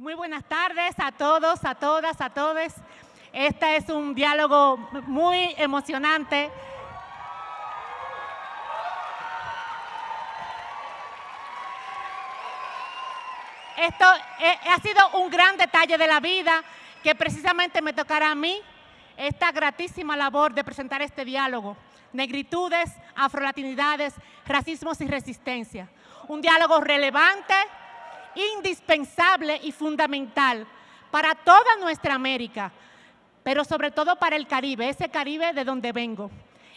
Muy buenas tardes a todos, a todas, a todos. Este es un diálogo muy emocionante. Esto eh, ha sido un gran detalle de la vida que precisamente me tocará a mí esta gratísima labor de presentar este diálogo. Negritudes, afrolatinidades, racismos y resistencia. Un diálogo relevante, indispensable y fundamental para toda nuestra América, pero sobre todo para el Caribe, ese Caribe de donde vengo.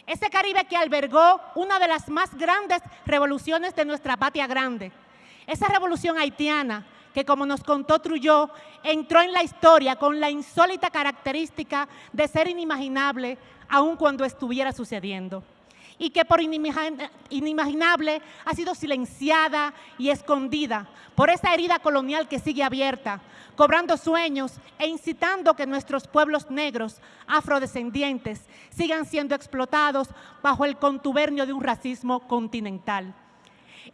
Ese Caribe que albergó una de las más grandes revoluciones de nuestra patria grande. Esa revolución haitiana que, como nos contó Trujillo, entró en la historia con la insólita característica de ser inimaginable aun cuando estuviera sucediendo y que por inimaginable ha sido silenciada y escondida por esa herida colonial que sigue abierta, cobrando sueños e incitando que nuestros pueblos negros, afrodescendientes, sigan siendo explotados bajo el contubernio de un racismo continental.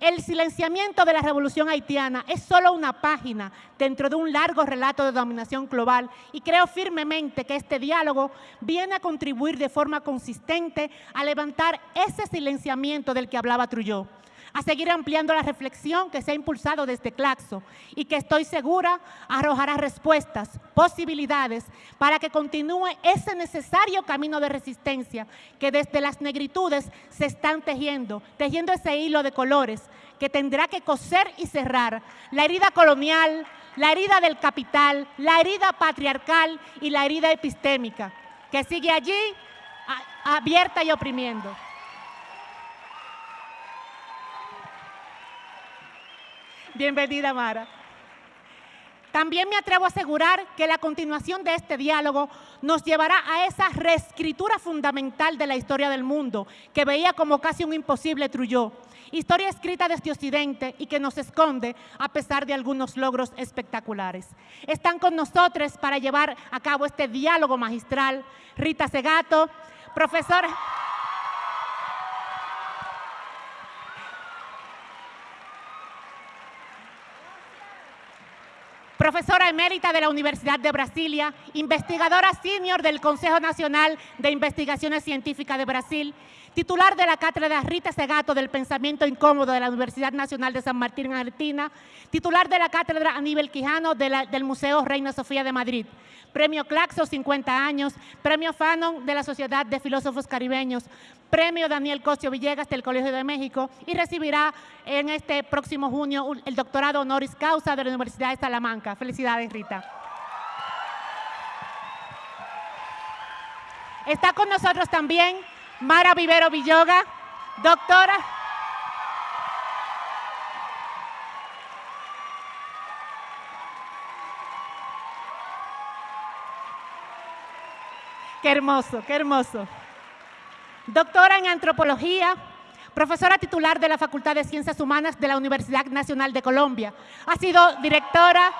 El silenciamiento de la revolución haitiana es solo una página dentro de un largo relato de dominación global y creo firmemente que este diálogo viene a contribuir de forma consistente a levantar ese silenciamiento del que hablaba Trujillo a seguir ampliando la reflexión que se ha impulsado desde Claxo y que estoy segura arrojará respuestas, posibilidades para que continúe ese necesario camino de resistencia que desde las negritudes se están tejiendo, tejiendo ese hilo de colores que tendrá que coser y cerrar la herida colonial, la herida del capital, la herida patriarcal y la herida epistémica, que sigue allí abierta y oprimiendo. Bienvenida, Mara. También me atrevo a asegurar que la continuación de este diálogo nos llevará a esa reescritura fundamental de la historia del mundo, que veía como casi un imposible Trujillo. Historia escrita desde Occidente y que nos esconde a pesar de algunos logros espectaculares. Están con nosotros para llevar a cabo este diálogo magistral Rita Segato, profesora... profesora emérita de la Universidad de Brasilia, investigadora senior del Consejo Nacional de Investigaciones Científicas de Brasil, titular de la cátedra Rita Segato del Pensamiento Incómodo de la Universidad Nacional de San Martín en Argentina, titular de la cátedra Aníbal Quijano del Museo Reina Sofía de Madrid, Premio Claxo 50 años, Premio Fanon de la Sociedad de Filósofos Caribeños, Premio Daniel Cosio Villegas del Colegio de México. Y recibirá en este próximo junio el doctorado honoris causa de la Universidad de Salamanca. Felicidades, Rita. Está con nosotros también Mara Vivero Villoga, doctora Qué hermoso, qué hermoso. Doctora en Antropología, profesora titular de la Facultad de Ciencias Humanas de la Universidad Nacional de Colombia. Ha sido directora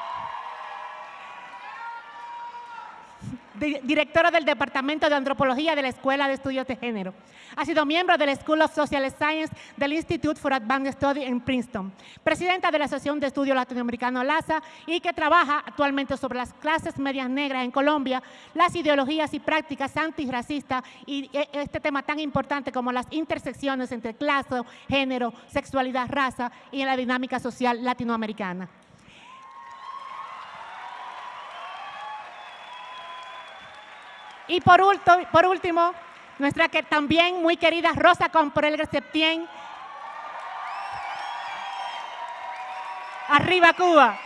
directora del Departamento de Antropología de la Escuela de Estudios de Género. Ha sido miembro del School of Social Science del Institute for Advanced Study en Princeton, presidenta de la Asociación de Estudio Latinoamericano LASA y que trabaja actualmente sobre las clases medias negras en Colombia, las ideologías y prácticas antirracistas y e, este tema tan importante como las intersecciones entre clase, género, sexualidad, raza y en la dinámica social latinoamericana. Y por, último, nuestra también muy querida Rosa Comprel Septién. Arriba Cuba.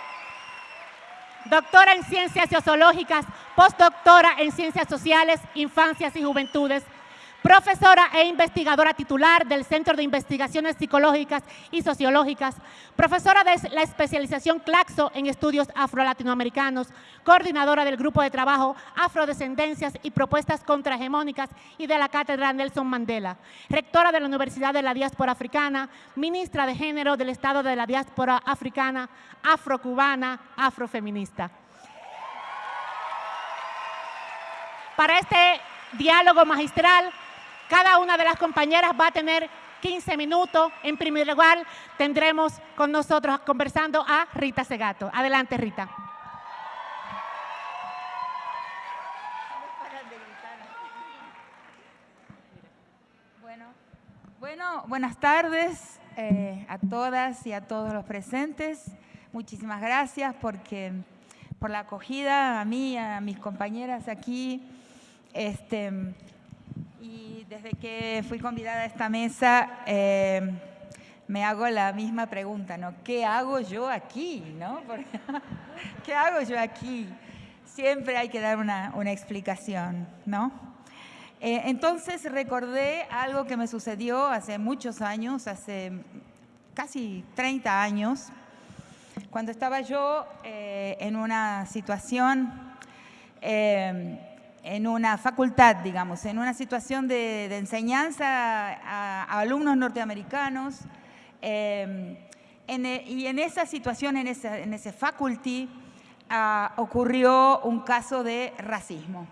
Doctora en Ciencias Sociológicas, postdoctora en Ciencias Sociales, Infancias y Juventudes, profesora e investigadora titular del Centro de Investigaciones Psicológicas y Sociológicas, profesora de la especialización Claxo en Estudios Afro-Latinoamericanos, coordinadora del Grupo de Trabajo Afrodescendencias y Propuestas Contrahegemónicas y de la Cátedra Nelson Mandela, rectora de la Universidad de la Diáspora Africana, ministra de Género del Estado de la Diáspora Africana, afrocubana, afrofeminista. Para este diálogo magistral cada una de las compañeras va a tener 15 minutos. En primer lugar, tendremos con nosotros conversando a Rita Segato. Adelante, Rita. Bueno, buenas tardes eh, a todas y a todos los presentes. Muchísimas gracias porque, por la acogida a mí, a mis compañeras aquí. Este, desde que fui convidada a esta mesa, eh, me hago la misma pregunta, ¿no? ¿Qué hago yo aquí? ¿no? ¿Qué hago yo aquí? Siempre hay que dar una, una explicación, ¿no? Eh, entonces recordé algo que me sucedió hace muchos años, hace casi 30 años, cuando estaba yo eh, en una situación, en una facultad, digamos, en una situación de, enseñanza a, alumnos norteamericanos, e, y en esa situación, en ese, en faculty, ah, ocurrió un caso de racismo.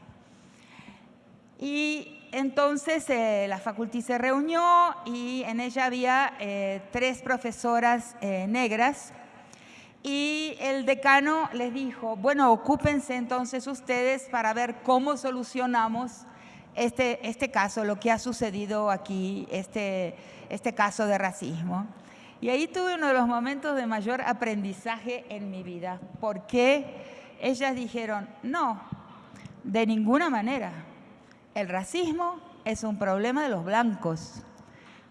Y entonces eh, la facultad se reunió y en ella había eh, tres profesoras eh, negras y el decano les dijo, bueno, ocúpense entonces ustedes para ver cómo solucionamos este, este caso, lo que ha sucedido aquí, este, este caso de racismo. Y ahí tuve uno de los momentos de mayor aprendizaje en mi vida, porque ellas dijeron, no, de ninguna manera el racismo es un problema de los blancos.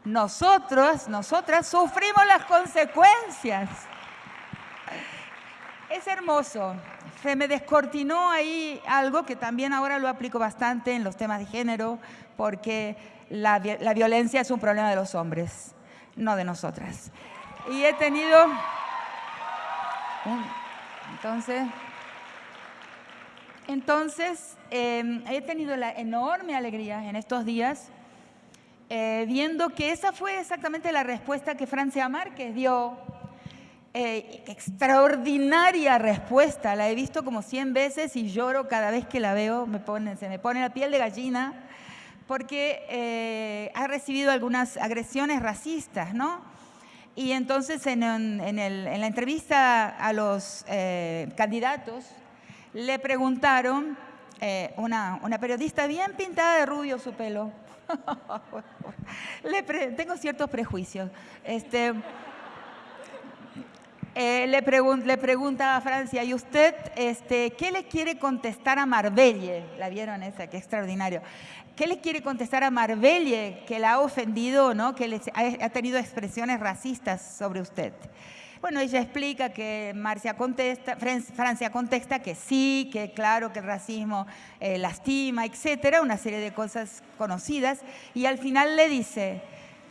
Nosotros, nosotras sufrimos las consecuencias. Es hermoso. Se me descortinó ahí algo que también ahora lo aplico bastante en los temas de género, porque la, violencia es un problema de los hombres, no de nosotras. Y he tenido... Entonces... Entonces, em, he tenido la enorme alegría en estos días eh, viendo que esa fue exactamente la respuesta que Francia Márquez dio. Eh, extraordinaria respuesta, la he visto como 100 veces y lloro cada vez que la veo, me pone, se me pone la piel de gallina, porque eh, ha recibido algunas agresiones racistas, ¿no? Y entonces en, en, la entrevista a los candidatos, le preguntaron, eh, una, periodista bien pintada de rubio su pelo, le tengo ciertos prejuicios, este, eh, le, le, pregunta a Francia, ¿y usted este, qué le quiere contestar a Marbelle? La vieron esa, qué extraordinario. ¿Qué le quiere contestar a Marbelle que la ha ofendido, ¿no? que le, ha, ha tenido expresiones racistas sobre usted? Bueno, ella explica que Marcia contesta, Francia contesta que sí, que claro que el racismo eh, lastima, etcétera, una serie de cosas conocidas, y al final le dice,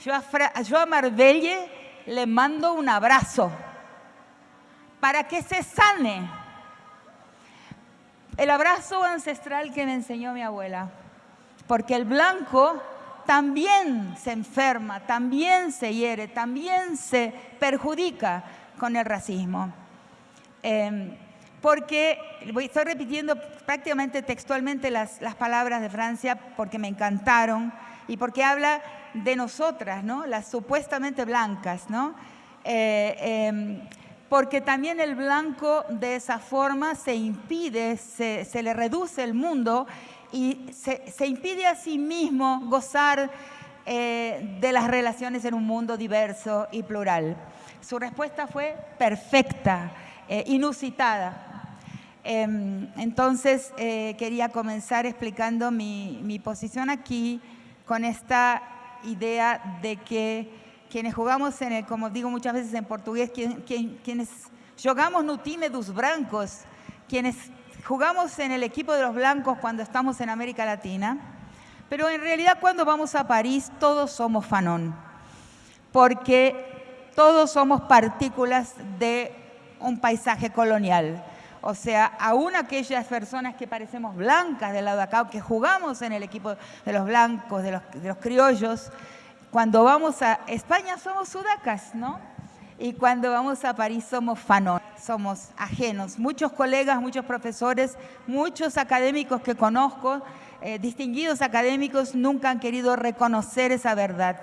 yo a, yo a Marbelle le mando un abrazo para que se sane. El abrazo ancestral que me enseñó mi abuela, porque el blanco también se enferma, también se hiere, también se perjudica con el racismo. Em, porque, estoy repitiendo prácticamente textualmente las, las, palabras de Francia porque me encantaron y porque habla de nosotras, ¿no? las supuestamente blancas, ¿no? Eh, em, porque también el blanco de esa forma se impide, se, se le reduce el mundo y se, se, impide a sí mismo gozar eh, de las relaciones en un mundo diverso y plural. Su respuesta fue perfecta, eh, inusitada. Em, entonces, eh, quería comenzar explicando mi, posición aquí con esta idea de que quienes jugamos en el, como digo muchas veces en portugués, quienes jugamos no time dos blancos, quienes jugamos en el equipo de los blancos cuando estamos en América Latina, pero en realidad cuando vamos a París todos somos fanón, porque todos somos partículas de un paisaje colonial. O sea, aún aquellas personas que parecemos blancas del lado de acá, que jugamos en el equipo de los blancos, de los, criollos, cuando vamos a España somos sudacas, ¿no? Y cuando vamos a París somos fanón, somos ajenos. Muchos colegas, muchos profesores, muchos académicos que conozco, eh, distinguidos académicos, nunca han querido reconocer esa verdad.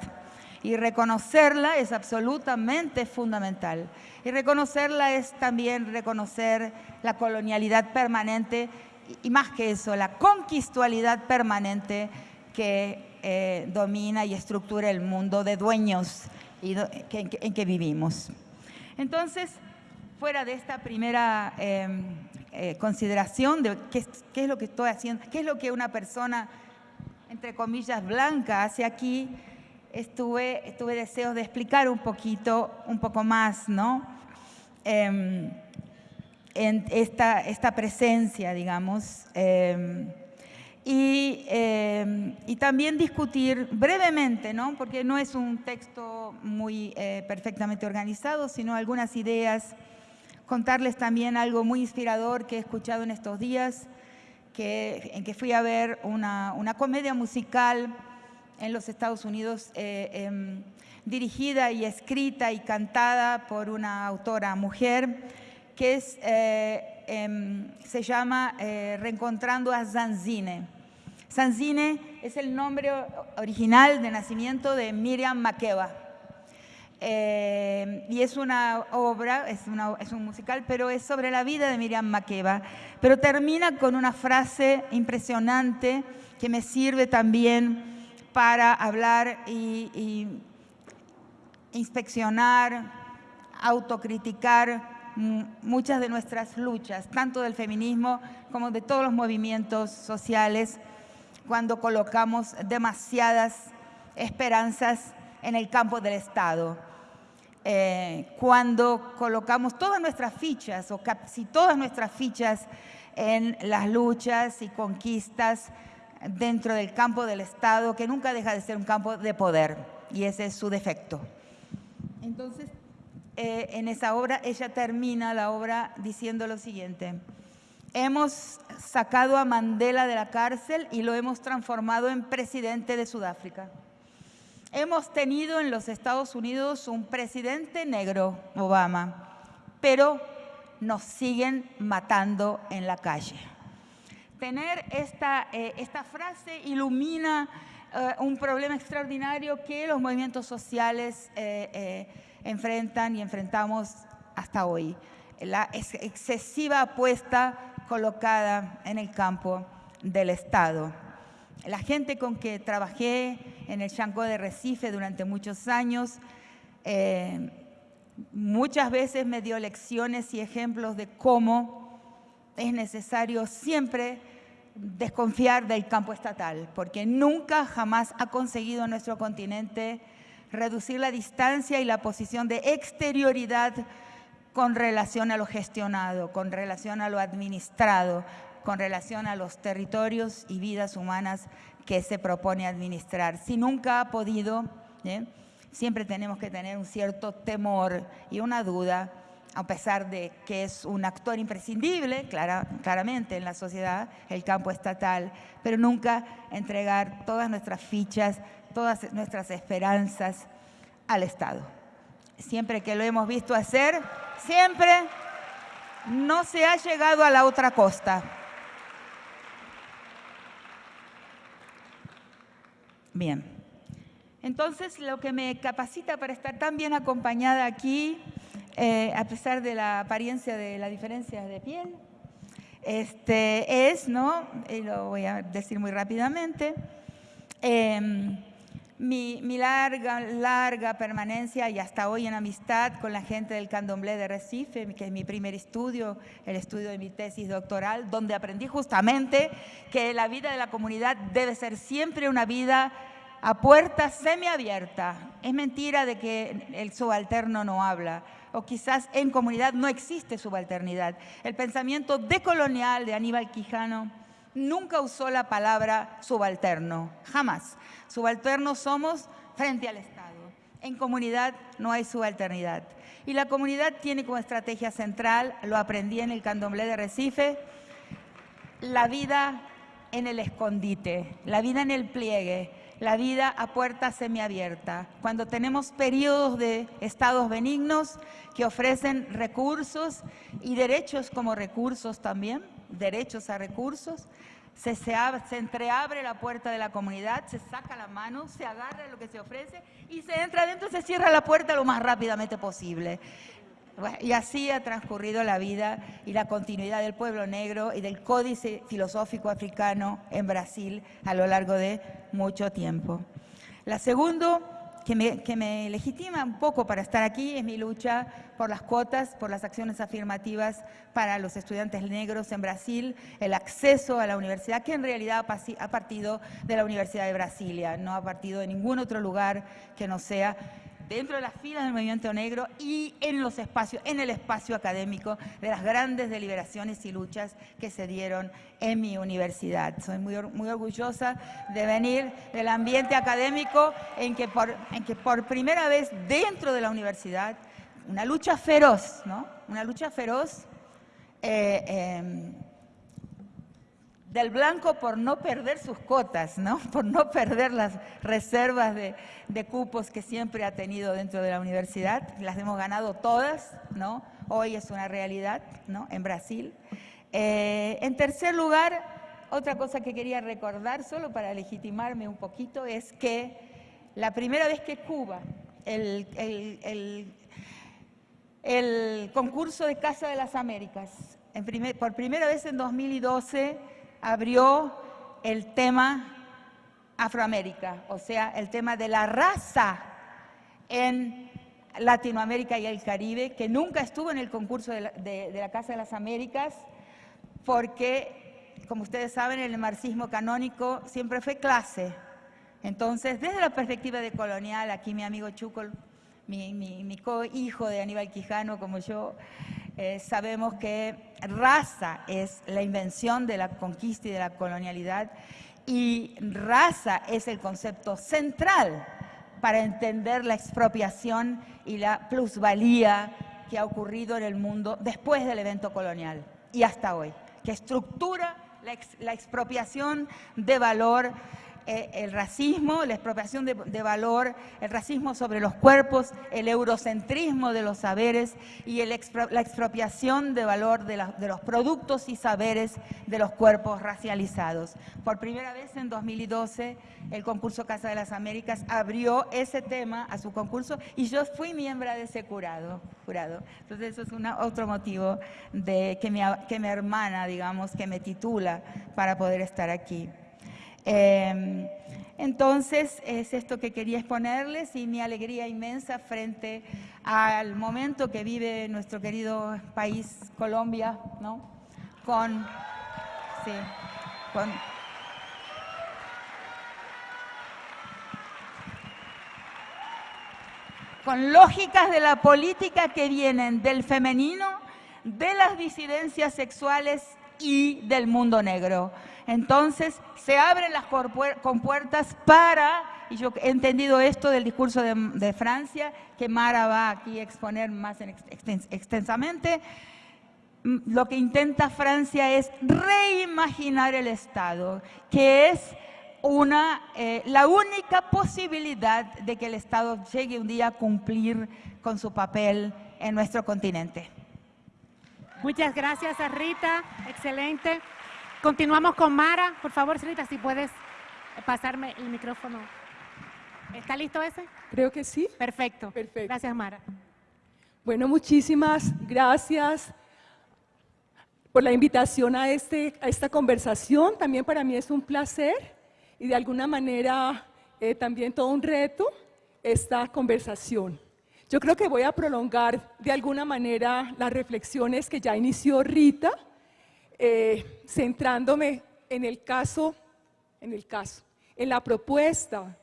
Y reconocerla es absolutamente fundamental. Y reconocerla es también reconocer la colonialidad permanente y más que eso, la conquistualidad permanente que eh, domina y estructura el mundo de dueños y en, que, vivimos. Entonces, fuera de esta primera em, eh, consideración de qué, es lo que estoy haciendo, qué es lo que una persona, entre comillas, blanca hace aquí, estuve, estuve deseos de explicar un poquito, un poco más, ¿no? Em, en esta, esta presencia, digamos. Em, y, em, y, también discutir brevemente, ¿no? porque no es un texto muy eh, perfectamente organizado, sino algunas ideas, contarles también algo muy inspirador que he escuchado en estos días, que, en que fui a ver una, una comedia musical en los Estados Unidos eh, em, dirigida y escrita y cantada por una autora mujer que es, eh, em, se llama eh, Reencontrando a Zanzine. Zanzine es el nombre original de nacimiento de Miriam Makeba. y es una obra, es, es, un musical, pero es sobre la vida de Miriam Makeba. Pero termina con una frase impresionante que me sirve también para hablar y, inspeccionar, autocriticar muchas de nuestras luchas, tanto del feminismo como de todos los movimientos sociales, cuando colocamos demasiadas esperanzas en el campo del Estado. Eh, cuando colocamos todas nuestras fichas, o casi todas nuestras fichas, en las luchas y conquistas dentro del campo del Estado, que nunca deja de ser un campo de poder, y ese es su defecto. Entonces, eh, en esa obra, ella termina la obra diciendo lo siguiente, hemos sacado a Mandela de la cárcel y lo hemos transformado en presidente de Sudáfrica. Hemos tenido en los Estados Unidos un presidente negro, Obama, pero nos siguen matando en la calle tener esta, eh, esta frase ilumina eh, un problema extraordinario que los movimientos sociales eh, enfrentan y enfrentamos hasta hoy. La excesiva apuesta colocada en el campo del Estado. La gente con que trabajé en el Chancó de Recife durante muchos años, muchas veces me dio lecciones y ejemplos de cómo es necesario siempre desconfiar del campo estatal, porque nunca jamás ha conseguido nuestro continente reducir la distancia y la posición de exterioridad con relación a lo gestionado, con relación a lo administrado, con relación a los territorios y vidas humanas que se propone administrar. Si nunca ha podido, ¿eh? siempre tenemos que tener un cierto temor y una duda a pesar de que es un actor imprescindible, claramente en la sociedad, el campo estatal, pero nunca entregar todas nuestras fichas, todas nuestras esperanzas al Estado. Siempre que lo hemos visto hacer, siempre no se ha llegado a la otra costa. Bien. Entonces, lo que me capacita para estar tan bien acompañada aquí eh, a pesar de la apariencia de la diferencia de piel, este, es, ¿no? Y lo voy a decir muy rápidamente, em, mi, mi, larga, larga permanencia y hasta hoy en amistad con la gente del Candomblé de Recife, que es mi primer estudio, el estudio de mi tesis doctoral, donde aprendí justamente que la vida de la comunidad debe ser siempre una vida a puerta semiabierta. Es mentira de que el subalterno no habla o quizás en comunidad no existe subalternidad. El pensamiento decolonial de Aníbal Quijano nunca usó la palabra subalterno, jamás. Subalternos somos frente al Estado. En comunidad no hay subalternidad. Y la comunidad tiene como estrategia central, lo aprendí en el candomblé de Recife, la vida en el escondite, la vida en el pliegue, la vida a puerta semiabierta, cuando tenemos periodos de estados benignos que ofrecen recursos y derechos como recursos también, derechos a recursos, se, entreabre la puerta de la comunidad, se saca la mano, se agarra lo que se ofrece y se entra adentro, se cierra la puerta lo más rápidamente posible. y así ha transcurrido la vida y la continuidad del pueblo negro y del códice filosófico africano en Brasil a lo largo de mucho tiempo. La segunda que me, legitima un poco para estar aquí es mi lucha por las cuotas, por las acciones afirmativas para los estudiantes negros en Brasil, el acceso a la universidad, que en realidad ha partido de la Universidad de Brasilia, no ha partido de ningún otro lugar que no sea dentro de las filas del movimiento negro y en los espacios, en el espacio académico de las grandes deliberaciones y luchas que se dieron en mi universidad. Soy muy, muy orgullosa de venir del ambiente académico en que, por, en que por primera vez dentro de la universidad, una lucha feroz, ¿no? Una lucha feroz eh, em, del blanco por no perder sus cotas, ¿no? por no perder las reservas de, cupos que siempre ha tenido dentro de la universidad. Las hemos ganado todas, ¿no? hoy es una realidad ¿no? en Brasil. Eh, en tercer lugar, otra cosa que quería recordar, solo para legitimarme un poquito, es que la primera vez que Cuba, el, el, concurso de Casa de las Américas, por primera vez en 2012, abrió el tema Afroamérica, o sea, el tema de la raza en Latinoamérica y el Caribe, que nunca estuvo en el concurso de la, Casa de las Américas, porque, como ustedes saben, el marxismo canónico siempre fue clase. Entonces, desde la perspectiva de colonial, aquí mi amigo Chuco, mi, mi co-hijo de Aníbal Quijano, como yo, eh, sabemos que raza es la invención de la conquista y de la colonialidad y raza es el concepto central para entender la expropiación y la plusvalía que ha ocurrido en el mundo después del evento colonial y hasta hoy, que estructura la, expropiación de valor eh, el racismo, la expropiación de, valor, el racismo sobre los cuerpos, el eurocentrismo de los saberes y la expropiación de valor de, de, los productos y saberes de los cuerpos racializados. Por primera vez en 2012, el concurso Casa de las Américas abrió ese tema a su concurso y yo fui miembro de ese curado. jurado. Entonces eso es otro motivo de que, mi hermana, digamos, que me titula para poder estar aquí. Em, entonces, es esto que quería exponerles y mi alegría inmensa frente al momento que vive nuestro querido país, Colombia, ¿no? Con, sí, con, con lógicas de la política que vienen del femenino, de las disidencias sexuales y del mundo negro. Entonces, se abren las compuertas para, y yo he entendido esto del discurso de, Francia, que Mara va aquí a exponer más extensamente, mm, lo que intenta Francia es reimaginar el Estado, que es una, eh, la única posibilidad de que el Estado llegue un día a cumplir con su papel en nuestro continente. Muchas gracias, Rita. Excelente. Continuamos con Mara. Por favor, Rita, si puedes pasarme el micrófono. ¿Está listo ese? Creo que sí. Perfecto. Perfecto. Gracias, Mara. Bueno, muchísimas gracias por la invitación a, este, a esta conversación. También para mí es un placer y de alguna manera eh, también todo un reto esta conversación. Yo creo que voy a prolongar de alguna manera las reflexiones que ya inició Rita eh, centrándome en el caso, en el caso, en la propuesta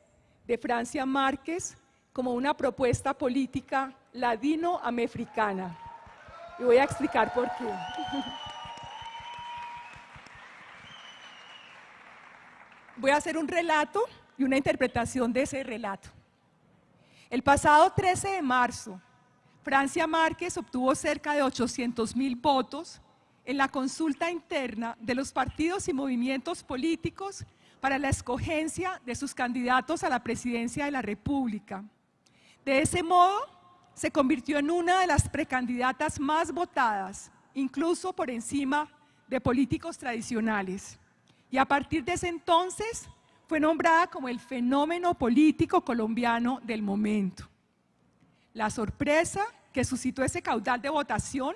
de Francia Márquez como una propuesta política ladino-americana. Y voy a explicar por qué. Voy a hacer un relato y una interpretación de ese relato. El pasado 13 de marzo, Francia Márquez obtuvo cerca de 800 mil votos en la consulta interna de los partidos y movimientos políticos para la escogencia de sus candidatos a la presidencia de la República. De ese modo, se convirtió en una de las precandidatas más votadas, incluso por encima de políticos tradicionales. Y a partir de ese entonces, fue nombrada como el fenómeno político colombiano del momento. La sorpresa que suscitó ese caudal de votación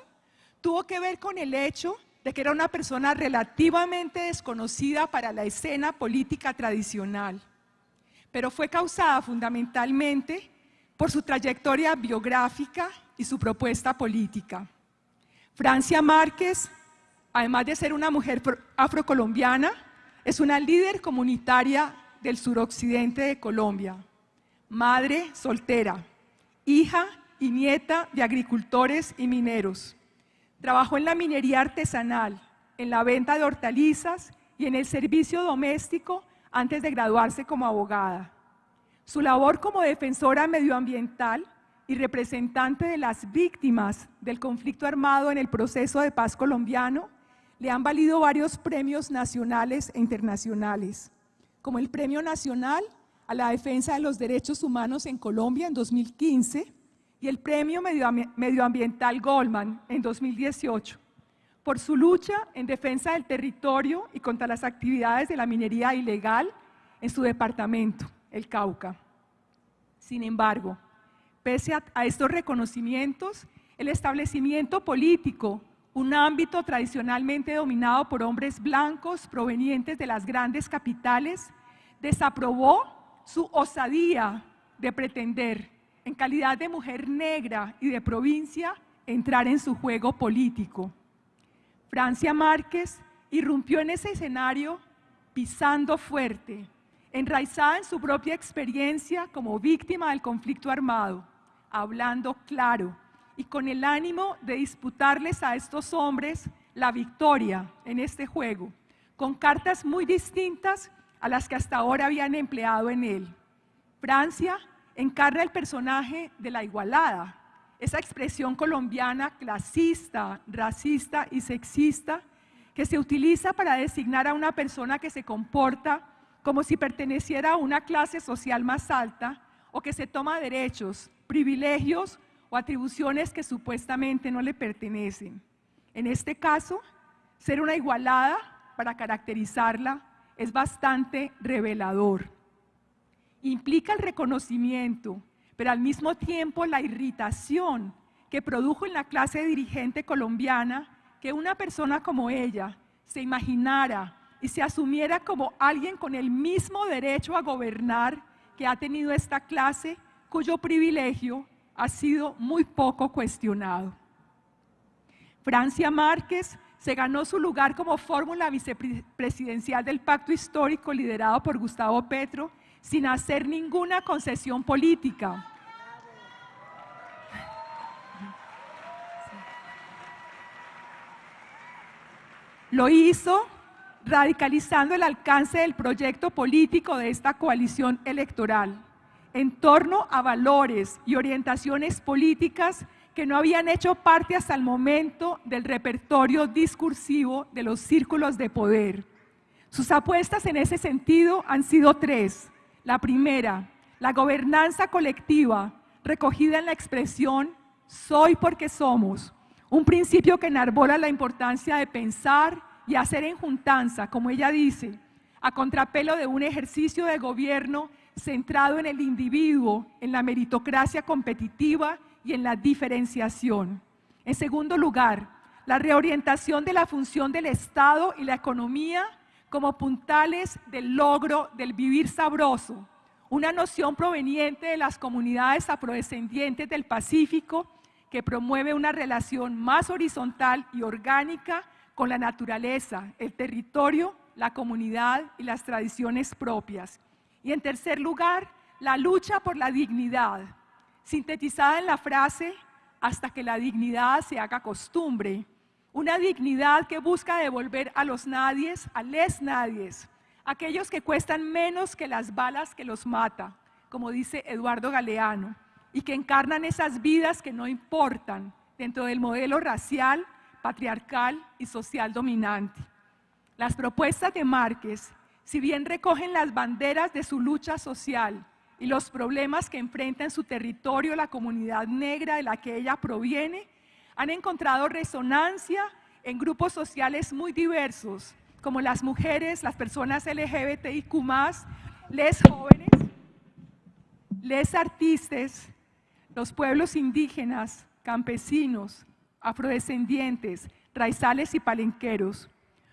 tuvo que ver con el hecho de que era una persona relativamente desconocida para la escena política tradicional, pero fue causada fundamentalmente por su trayectoria biográfica y su propuesta política. Francia Márquez, además de ser una mujer afrocolombiana, es una líder comunitaria del suroccidente de Colombia, madre soltera, hija y nieta de agricultores y mineros. Trabajó en la minería artesanal, en la venta de hortalizas y en el servicio doméstico antes de graduarse como abogada. Su labor como defensora medioambiental y representante de las víctimas del conflicto armado en el proceso de paz colombiano le han valido varios premios nacionales e internacionales, como el Premio Nacional a la Defensa de los Derechos Humanos en Colombia en 2015 y el Premio Medioambiental Goldman en 2018 por su lucha en defensa del territorio y contra las actividades de la minería ilegal en su departamento, el Cauca. Sin embargo, pese a, estos reconocimientos, el establecimiento político, un ámbito tradicionalmente dominado por hombres blancos provenientes de las grandes capitales, desaprobó su osadía de pretender en calidad de mujer negra y de provincia, entrar en su juego político. Francia Márquez irrumpió en ese escenario pisando fuerte, enraizada en su propia experiencia como víctima del conflicto armado, hablando claro y con el ánimo de disputarles a estos hombres la victoria en este juego, con cartas muy distintas a las que hasta ahora habían empleado en él. Francia encarna el personaje de la igualada, esa expresión colombiana clasista, racista y sexista que se utiliza para designar a una persona que se comporta como si perteneciera a una clase social más alta o que se toma derechos, privilegios o atribuciones que supuestamente no le pertenecen. En este caso, ser una igualada para caracterizarla es bastante revelador implica el reconocimiento, pero al mismo tiempo la irritación que produjo en la clase dirigente colombiana que una persona como ella se imaginara y se asumiera como alguien con el mismo derecho a gobernar que ha tenido esta clase, cuyo privilegio ha sido muy poco cuestionado. Francia Márquez se ganó su lugar como fórmula vicepresidencial del pacto histórico liderado por Gustavo Petro sin hacer ninguna concesión política. Lo hizo radicalizando el alcance del proyecto político de esta coalición electoral en torno a valores y orientaciones políticas que no habían hecho parte hasta el momento del repertorio discursivo de los círculos de poder. Sus apuestas en ese sentido han sido tres. La primera, la gobernanza colectiva, recogida en la expresión soy porque somos, un principio que enarbola la importancia de pensar y hacer en juntanza, como ella dice, a contrapelo de un ejercicio de gobierno centrado en el individuo, en la meritocracia competitiva y en la diferenciación. En segundo lugar, la reorientación de la función del Estado y la economía como puntales del logro del vivir sabroso, una noción proveniente de las comunidades afrodescendientes del Pacífico que promueve una relación más horizontal y orgánica con la naturaleza, el territorio, la comunidad y las tradiciones propias. Y en tercer lugar, la lucha por la dignidad, sintetizada en la frase, hasta que la dignidad se haga costumbre, una dignidad que busca devolver a los nadies, a les nadies, aquellos que cuestan menos que las balas que los mata, como dice Eduardo Galeano, y que encarnan esas vidas que no importan dentro del modelo racial, patriarcal y social dominante. Las propuestas de Márquez, si bien recogen las banderas de su lucha social y los problemas que enfrenta en su territorio la comunidad negra de la que ella proviene, han encontrado resonancia en grupos sociales muy diversos, como las mujeres, las personas LGBTIQ, les jóvenes, les artistas, los pueblos indígenas, campesinos, afrodescendientes, raizales y palenqueros.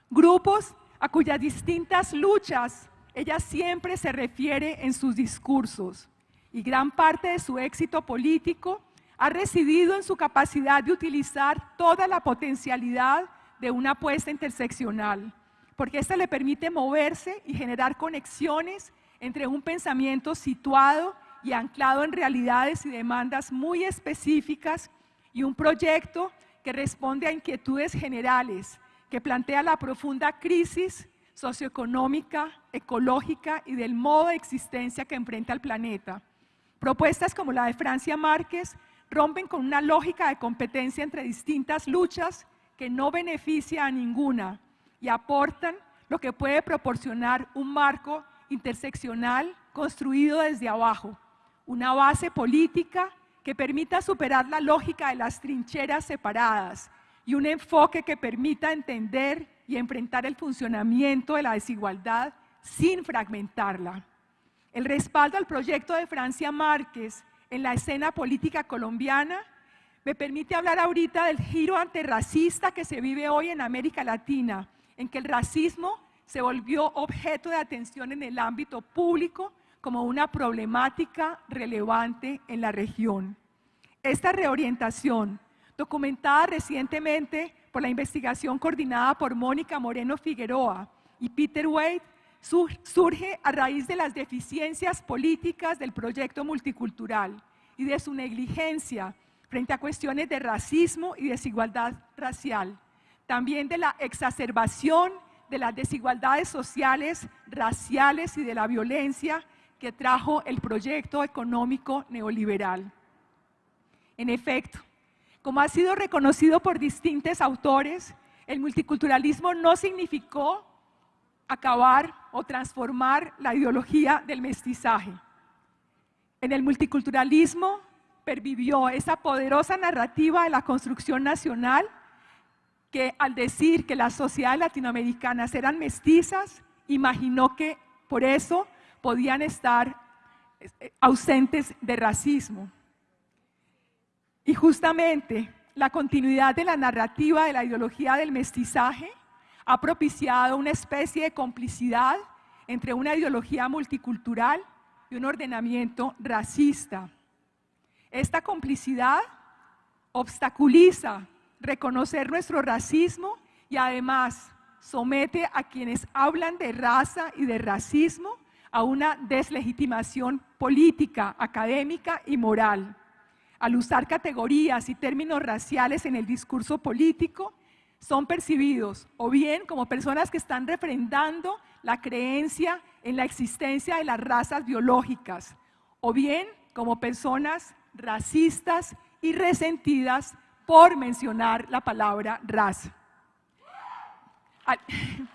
Grupos a cuyas distintas luchas ella siempre se refiere en sus discursos. Y gran parte de su éxito político ha residido en su capacidad de utilizar toda la potencialidad de una apuesta interseccional, porque esta le permite moverse y generar conexiones entre un pensamiento situado y anclado en realidades y demandas muy específicas y un proyecto que responde a inquietudes generales, que plantea la profunda crisis socioeconómica, ecológica y del modo de existencia que enfrenta el planeta. Propuestas como la de Francia Márquez rompen con una lógica de competencia entre distintas luchas que no beneficia a ninguna y aportan lo que puede proporcionar un marco interseccional construido desde abajo, una base política que permita superar la lógica de las trincheras separadas y un enfoque que permita entender y enfrentar el funcionamiento de la desigualdad sin fragmentarla. El respaldo al proyecto de Francia Márquez en la escena política colombiana me permite hablar ahorita del giro antirracista que se vive hoy en América Latina, en que el racismo se volvió objeto de atención en el ámbito público como una problemática relevante en la región. Esta reorientación, documentada recientemente por la investigación coordinada por Mónica Moreno Figueroa y Peter Wade, surge a raíz de las deficiencias políticas del proyecto multicultural y de su negligencia frente a cuestiones de racismo y desigualdad racial, también de la exacerbación de las desigualdades sociales, raciales y de la violencia que trajo el proyecto económico neoliberal. En efecto, como ha sido reconocido por distintos autores, el multiculturalismo no significó acabar o transformar la ideología del mestizaje. En el multiculturalismo pervivió esa poderosa narrativa de la construcción nacional que al decir que las sociedades latinoamericanas eran mestizas, imaginó que por eso podían estar eh, ausentes de racismo. Y justamente la continuidad de la narrativa de la ideología del mestizaje ha propiciado una especie de complicidad entre una ideología multicultural y un ordenamiento racista. Esta complicidad obstaculiza reconocer nuestro racismo y además somete a quienes hablan de raza y de racismo a una deslegitimación política, académica y moral. Al usar categorías y términos raciales en el discurso político, son percibidos o bien como personas que están refrendando la creencia en la existencia de las razas biológicas, o bien como personas racistas y resentidas por mencionar la palabra raza.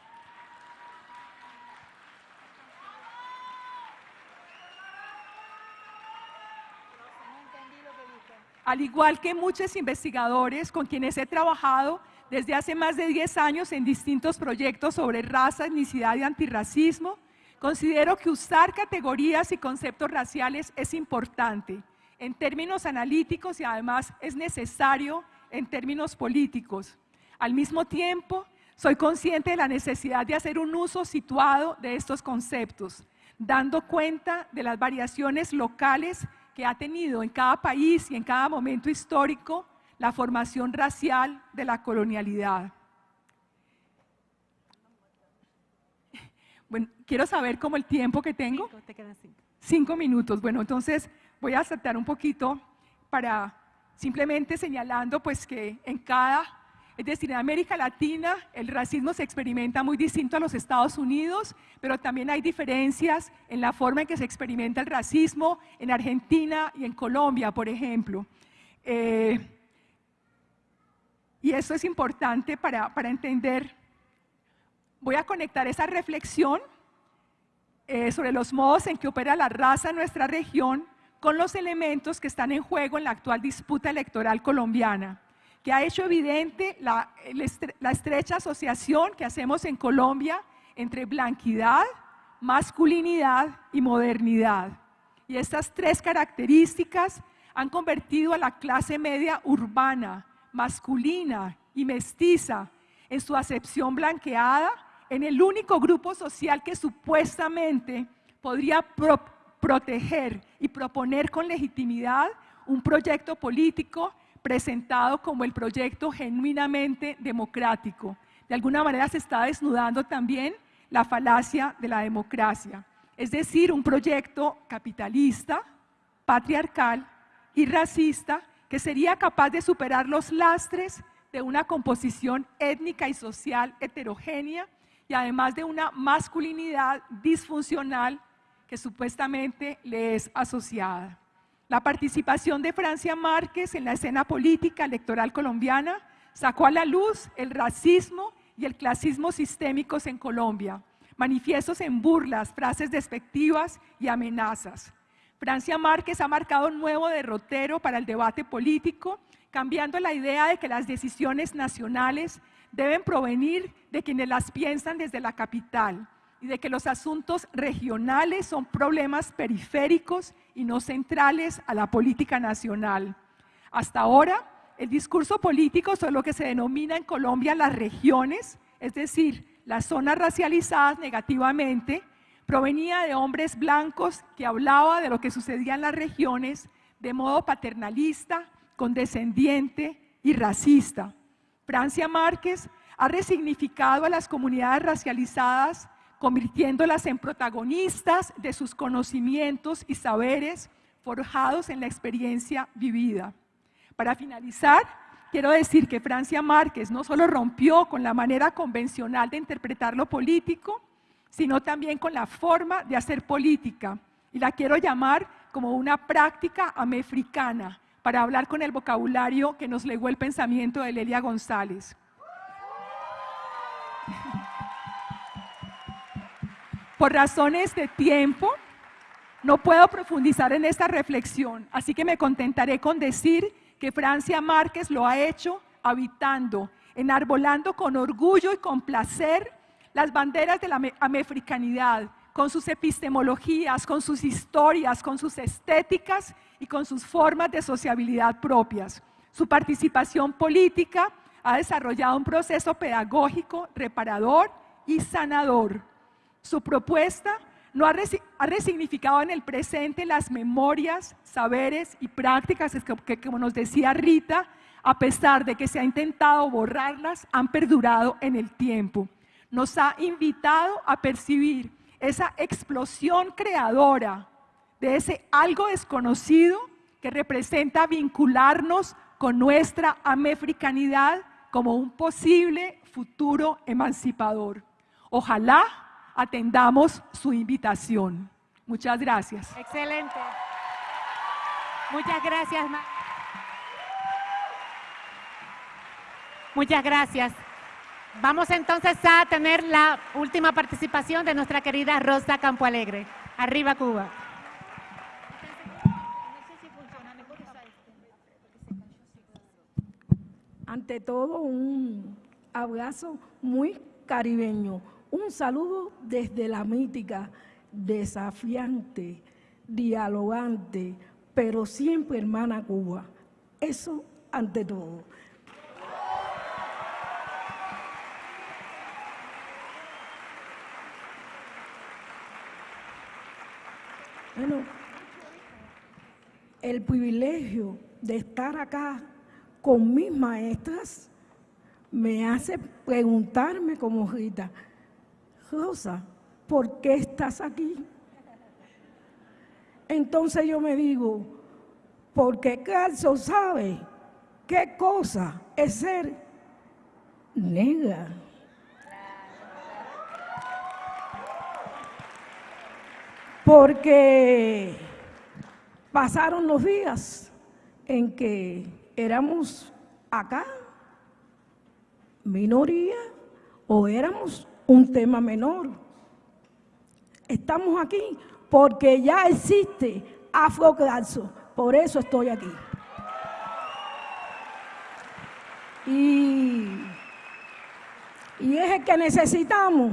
Al igual que muchos investigadores con quienes he trabajado desde hace más de 10 años en distintos proyectos sobre raza, etnicidad y antirracismo, considero que usar categorías y conceptos raciales es importante en términos analíticos y además es necesario en términos políticos. Al mismo tiempo, soy consciente de la necesidad de hacer un uso situado de estos conceptos, dando cuenta de las variaciones locales que ha tenido en cada país y en cada momento histórico la formación racial de la colonialidad. Bueno, quiero saber cómo el tiempo que tengo. Cinco, te quedan cinco. Cinco minutos. Bueno, entonces voy a saltar un poquito para simplemente señalando pues que en cada, es decir, en América Latina el racismo se experimenta muy distinto a los Estados Unidos, pero también hay diferencias en la forma en que se experimenta el racismo en Argentina y en Colombia, por ejemplo. Eh, y eso es importante para, para, entender. Voy a conectar esa reflexión eh, sobre los modos en que opera la raza en nuestra región con los elementos que están en juego en la actual disputa electoral colombiana, que ha hecho evidente la, estrecha asociación que hacemos en Colombia entre blanquidad, masculinidad y modernidad. Y estas tres características han convertido a la clase media urbana, masculina y mestiza en su acepción blanqueada en el único grupo social que supuestamente podría proteger y proponer con legitimidad un proyecto político presentado como el proyecto genuinamente democrático. De alguna manera se está desnudando también la falacia de la democracia, es decir, un proyecto capitalista, patriarcal y racista que sería capaz de superar los lastres de una composición étnica y social heterogénea y además de una masculinidad disfuncional que supuestamente le es asociada. La participación de Francia Márquez en la escena política electoral colombiana sacó a la luz el racismo y el clasismo sistémicos en Colombia, manifiestos en burlas, frases despectivas y amenazas. Francia Márquez ha marcado un nuevo derrotero para el debate político, cambiando la idea de que las decisiones nacionales deben provenir de quienes las piensan desde la capital y de que los asuntos regionales son problemas periféricos y no centrales a la política nacional. Hasta ahora, el discurso político sobre lo que se denomina en Colombia las regiones, es decir, las zonas racializadas negativamente, provenía de hombres blancos que hablaba de lo que sucedía en las regiones de modo paternalista, condescendiente y racista. Francia Márquez ha resignificado a las comunidades racializadas, convirtiéndolas en protagonistas de sus conocimientos y saberes forjados en la experiencia vivida. Para finalizar, quiero decir que Francia Márquez no solo rompió con la manera convencional de interpretar lo político, sino también con la forma de hacer política. Y la quiero llamar como una práctica amefricana, para hablar con el vocabulario que nos legó el pensamiento de Lelia González. Por razones de tiempo, no puedo profundizar en esta reflexión, así que me contentaré con decir que Francia Márquez lo ha hecho habitando, enarbolando con orgullo y con placer las banderas de la amefricanidad, con sus epistemologías, con sus historias, con sus estéticas y con sus formas de sociabilidad propias. Su participación política ha desarrollado un proceso pedagógico reparador y sanador. Su propuesta no ha, resignificado en el presente las memorias, saberes y prácticas que, como nos decía Rita, a pesar de que se ha intentado borrarlas, han perdurado en el tiempo nos ha invitado a percibir esa explosión creadora de ese algo desconocido que representa vincularnos con nuestra amefricanidad como un posible futuro emancipador. Ojalá atendamos su invitación. Muchas gracias. Excelente. Muchas gracias. Muchas gracias. Vamos entonces a tener la última participación de nuestra querida Rosa Campo Alegre. Arriba Cuba. Ante todo, un abrazo muy caribeño. Un saludo desde la mítica, desafiante, dialogante, pero siempre hermana Cuba. Eso ante todo. Bueno, el privilegio de estar acá con mis maestras me hace preguntarme como Rita, Rosa, ¿por qué estás aquí? Entonces yo me digo, porque Calzo sabe qué cosa es ser negra. porque pasaron los días en que éramos acá minoría o éramos un tema menor. Estamos aquí porque ya existe Afroclaso, por eso estoy aquí. Y, y es el que necesitamos,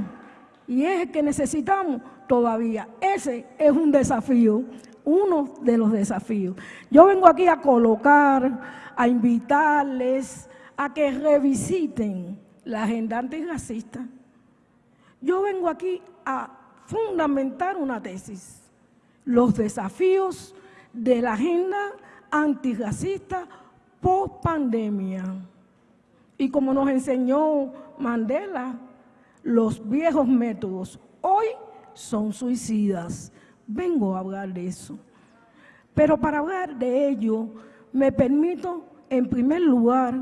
y es el que necesitamos todavía. Ese es un desafío, uno de los desafíos. Yo vengo aquí a colocar, a invitarles a que revisiten la agenda antirracista. Yo vengo aquí a fundamentar una tesis, los desafíos de la agenda antirracista post pandemia. Y como nos enseñó Mandela, los viejos métodos hoy son suicidas. Vengo a hablar de eso. Pero para hablar de ello, me permito, en primer lugar,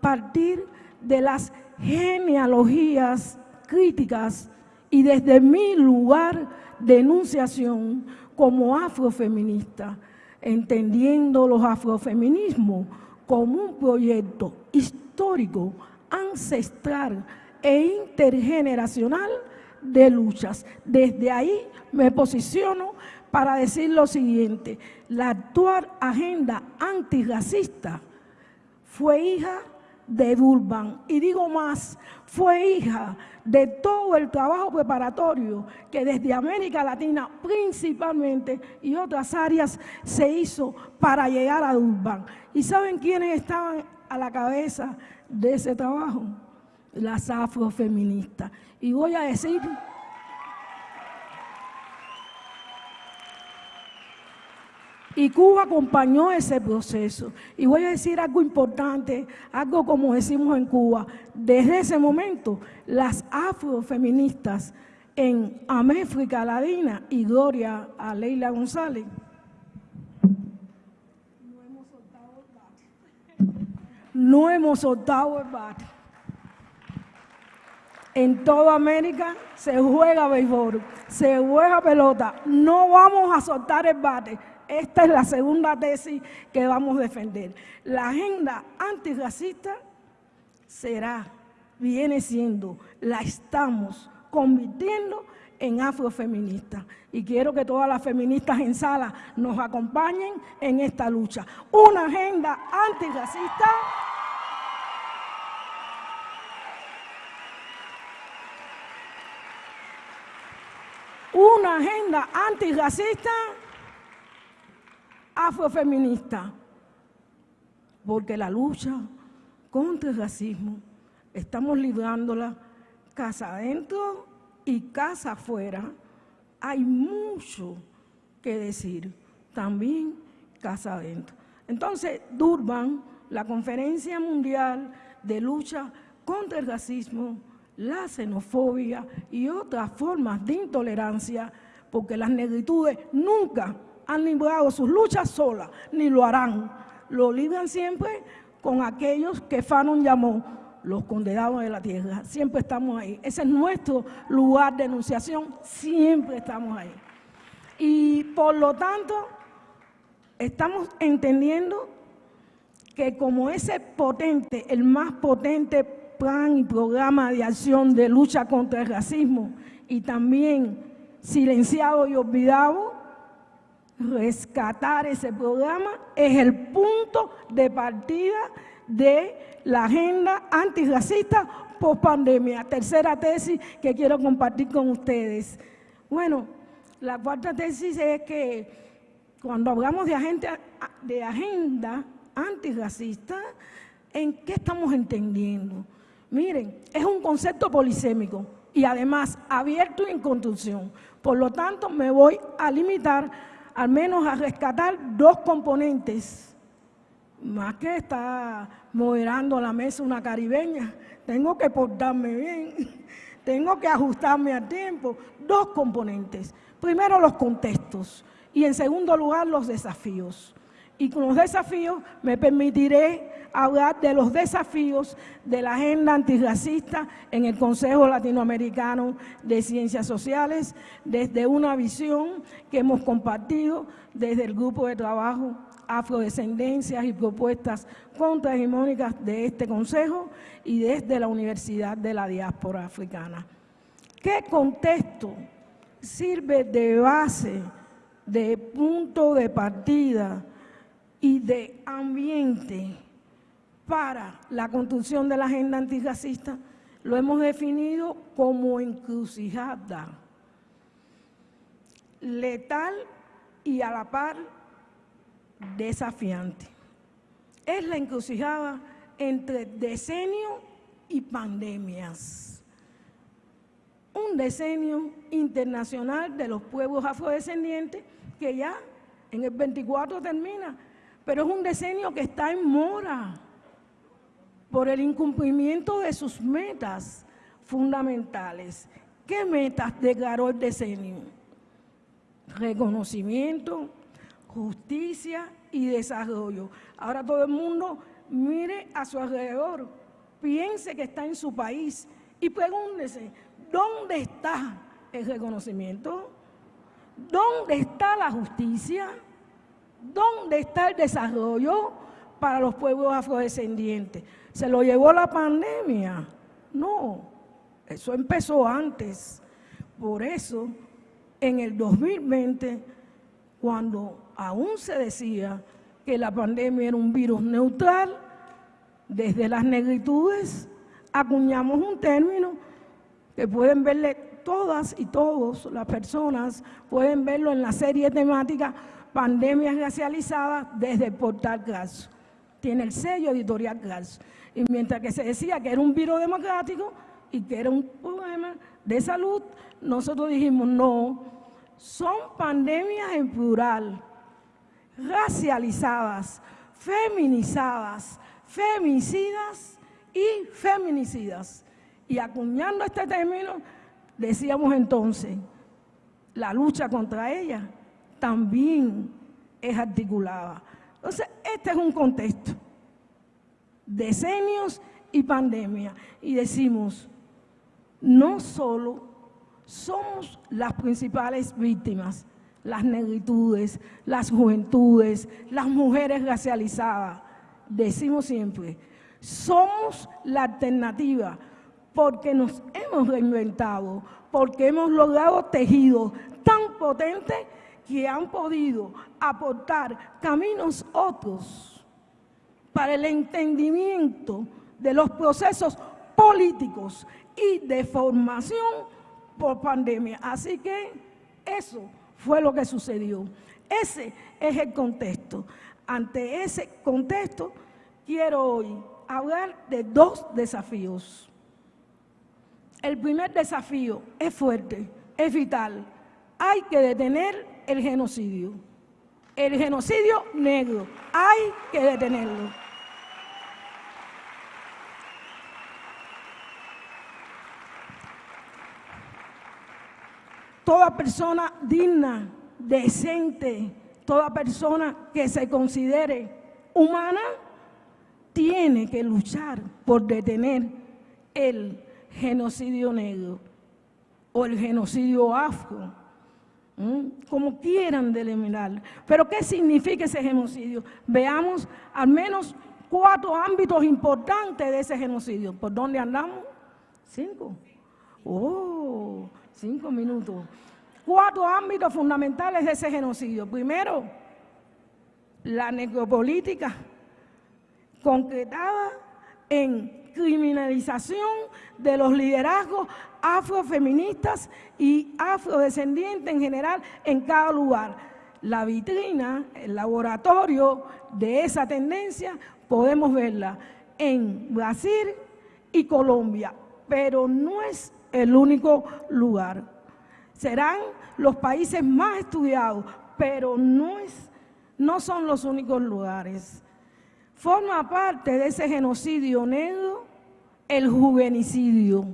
partir de las genealogías críticas y desde mi lugar de enunciación como afrofeminista, entendiendo los afrofeminismos como un proyecto histórico, ancestral e intergeneracional de luchas. Desde ahí me posiciono para decir lo siguiente, la actual agenda antirracista fue hija de Durban. Y digo más, fue hija de todo el trabajo preparatorio que desde América Latina principalmente y otras áreas se hizo para llegar a Durban. ¿Y saben quiénes estaban a la cabeza de ese trabajo? Las afrofeministas. Y voy a decir... Y Cuba acompañó ese proceso. Y voy a decir algo importante, algo como decimos en Cuba. Desde ese momento, las afrofeministas en América Latina, y gloria a Leila González, no hemos soltado el bate. En toda América se juega béisbol, se juega pelota. No vamos a soltar el bate esta es la segunda tesis que vamos a defender. La agenda antirracista será, viene siendo, la estamos convirtiendo en afrofeminista. Y quiero que todas las feministas en sala nos acompañen en esta lucha. Una agenda antirracista una agenda antirracista afrofeminista, porque la lucha contra el racismo estamos librándola casa adentro y casa afuera. Hay mucho que decir, también casa adentro. Entonces, Durban, la Conferencia Mundial de Lucha contra el Racismo, la xenofobia y otras formas de intolerancia, porque las negritudes nunca han librado sus luchas solas, ni lo harán. Lo libran siempre con aquellos que Fanon llamó los condenados de la tierra. Siempre estamos ahí. Ese es nuestro lugar de enunciación, siempre estamos ahí. Y por lo tanto, estamos entendiendo que como ese potente, el más potente plan y programa de acción de lucha contra el racismo y también silenciado y olvidado, rescatar ese programa es el punto de partida de la agenda antirracista post pandemia. Tercera tesis que quiero compartir con ustedes. Bueno, la cuarta tesis es que cuando hablamos de agenda, antirracista, ¿en qué estamos entendiendo? Miren, es un concepto polisémico y además abierto y en construcción. Por lo tanto, me voy a limitar al menos a rescatar dos componentes. Más que está moderando la mesa una caribeña, tengo que portarme bien, tengo que ajustarme al tiempo. Dos componentes. Primero los contextos y en segundo lugar los desafíos. Y con los desafíos me permitiré hablar de los desafíos de la agenda antirracista en el Consejo Latinoamericano de Ciencias Sociales desde una visión que hemos compartido desde el grupo de trabajo Afrodescendencias y Propuestas Contrahegemónicas de este Consejo y desde la Universidad de la Diáspora Africana. ¿Qué contexto sirve de base, de punto de partida y de ambiente para la construcción de la agenda antirracista, lo hemos definido como encrucijada, letal y a la par desafiante. Es la encrucijada entre decenio y pandemias. Un decenio internacional de los pueblos afrodescendientes que ya en el 24 termina, pero es un decenio que está en mora por el incumplimiento de sus metas fundamentales. ¿Qué metas declaró el decenio? Reconocimiento, justicia y desarrollo. Ahora todo el mundo mire a su alrededor, piense que está en su país y pregúntese, ¿dónde está el reconocimiento? ¿Dónde está la justicia? ¿Dónde está el desarrollo para los pueblos afrodescendientes? ¿Se lo llevó la pandemia? No, eso empezó antes. Por eso, en el 2020, cuando aún se decía que la pandemia era un virus neutral, desde las negritudes acuñamos un término que pueden verle todas y todos las personas, pueden verlo en la serie temática Pandemias Racializadas desde el portal GAS. Tiene el sello editorial GAS. Y mientras que se decía que era un virus democrático y que era un problema de salud, nosotros dijimos no, son pandemias en plural racializadas, feminizadas, femicidas y feminicidas. Y acuñando este término, decíamos entonces, la lucha contra ella también es articulada. Entonces, este es un contexto. Decenios y pandemia. Y decimos, no solo somos las principales víctimas, las negritudes, las juventudes, las mujeres racializadas. Decimos siempre, somos la alternativa porque nos hemos reinventado, porque hemos logrado tejidos tan potentes que han podido aportar caminos otros para el entendimiento de los procesos políticos y de formación por pandemia. Así que eso fue lo que sucedió. Ese es el contexto. Ante ese contexto, quiero hoy hablar de dos desafíos. El primer desafío es fuerte, es vital. Hay que detener el genocidio. El genocidio negro. Hay que detenerlo. Toda persona digna, decente, toda persona que se considere humana, tiene que luchar por detener el genocidio negro o el genocidio afro, como quieran delimitar. Pero ¿qué significa ese genocidio? Veamos al menos cuatro ámbitos importantes de ese genocidio. ¿Por dónde andamos? Cinco. Oh, Cinco minutos. Cuatro ámbitos fundamentales de ese genocidio. Primero, la necropolítica, concretada en criminalización de los liderazgos afrofeministas y afrodescendientes en general en cada lugar. La vitrina, el laboratorio de esa tendencia, podemos verla en Brasil y Colombia, pero no es el único lugar. Serán los países más estudiados, pero no, es, no son los únicos lugares. Forma parte de ese genocidio negro el juvenicidio.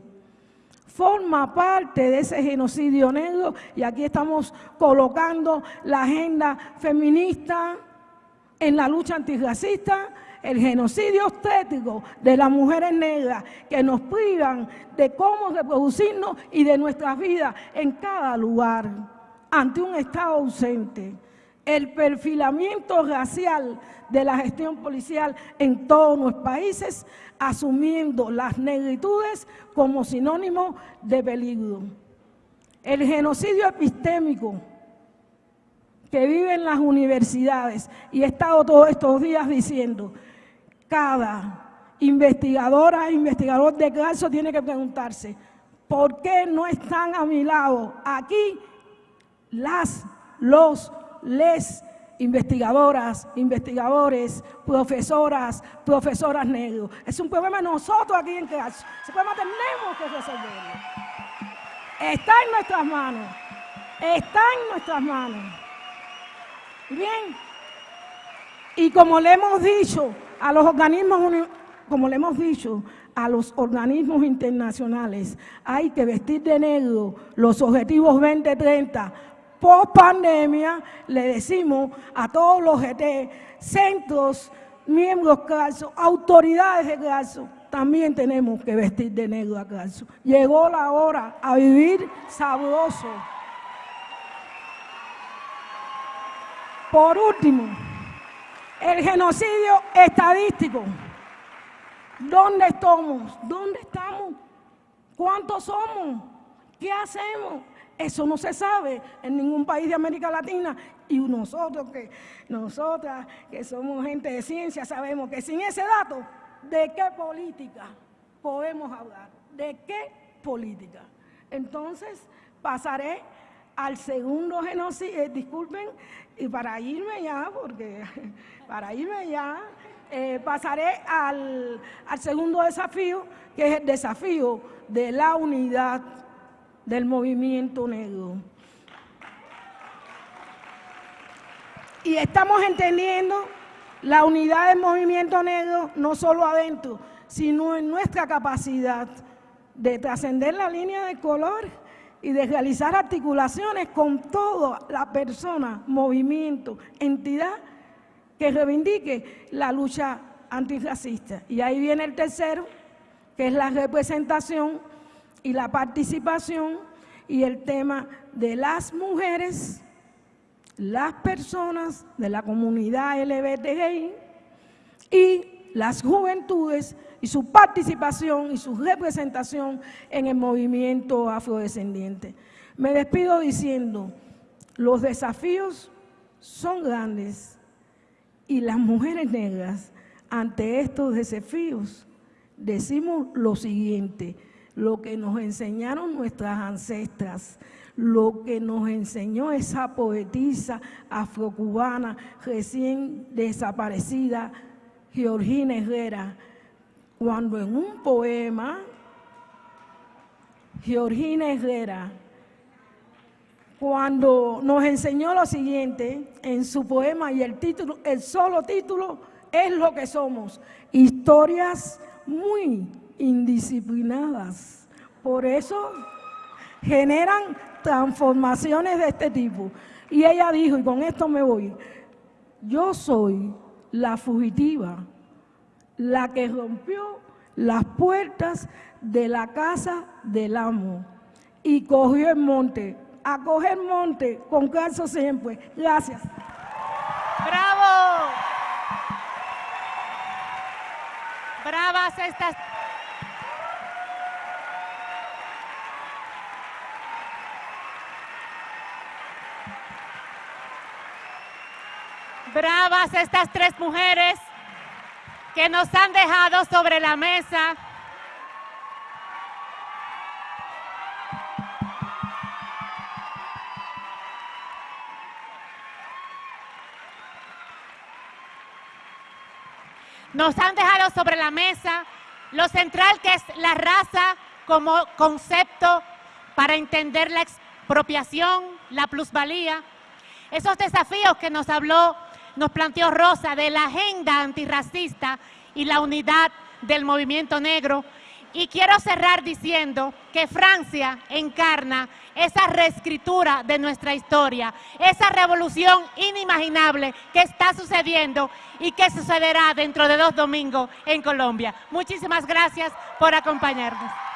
Forma parte de ese genocidio negro, y aquí estamos colocando la agenda feminista en la lucha antirracista, el genocidio estético de las mujeres negras que nos privan de cómo reproducirnos y de nuestras vidas en cada lugar ante un Estado ausente. El perfilamiento racial de la gestión policial en todos los países, asumiendo las negritudes como sinónimo de peligro. El genocidio epistémico que vive en las universidades, y he estado todos estos días diciendo, cada investigadora e investigador de caso tiene que preguntarse, ¿por qué no están a mi lado aquí las, los les investigadoras, investigadores, profesoras, profesoras negros. Es un problema nosotros aquí en Caso. Ese problema tenemos que resolverlo. Está en nuestras manos. Está en nuestras manos. Bien. Y como le hemos dicho a los organismos, como le hemos dicho a los organismos internacionales, hay que vestir de negro los objetivos 2030 post pandemia, le decimos a todos los GT, centros, miembros caso, autoridades de caso, también tenemos que vestir de negro a caso. Llegó la hora a vivir sabroso. Por último, el genocidio estadístico. ¿Dónde estamos? ¿Dónde estamos? ¿Cuántos somos? ¿Qué hacemos? Eso no se sabe en ningún país de América Latina y nosotros que nosotras que somos gente de ciencia sabemos que sin ese dato, ¿de qué política podemos hablar? ¿De qué política? Entonces, pasaré al segundo genocidio, eh, disculpen, y para irme ya, porque para irme ya, eh, pasaré al, al segundo desafío, que es el desafío de la unidad del movimiento negro. Y estamos entendiendo la unidad del movimiento negro no solo adentro, sino en nuestra capacidad de trascender la línea de color y de realizar articulaciones con toda la persona, movimiento, entidad que reivindique la lucha antirracista. Y ahí viene el tercero, que es la representación y la participación y el tema de las mujeres, las personas de la comunidad LGBTI y las juventudes y su participación y su representación en el movimiento afrodescendiente. Me despido diciendo, los desafíos son grandes y las mujeres negras ante estos desafíos decimos lo siguiente, lo que nos enseñaron nuestras ancestras, lo que nos enseñó esa poetisa afrocubana recién desaparecida, Georgina Herrera, cuando en un poema, Georgina Herrera, cuando nos enseñó lo siguiente en su poema y el título, el solo título es lo que somos, historias muy indisciplinadas. Por eso generan transformaciones de este tipo. Y ella dijo, y con esto me voy, yo soy la fugitiva, la que rompió las puertas de la casa del amo y cogió el monte, a coger monte con caso siempre. Gracias. ¡Bravo! Bravas estas Bravas estas tres mujeres que nos han dejado sobre la mesa nos han dejado sobre la mesa lo central que es la raza como concepto para entender la expropiación, la plusvalía, esos desafíos que nos habló nos planteó Rosa de la agenda antirracista y la unidad del movimiento negro. Y quiero cerrar diciendo que Francia encarna esa reescritura de nuestra historia, esa revolución inimaginable que está sucediendo y que sucederá dentro de dos domingos en Colombia. Muchísimas gracias por acompañarnos.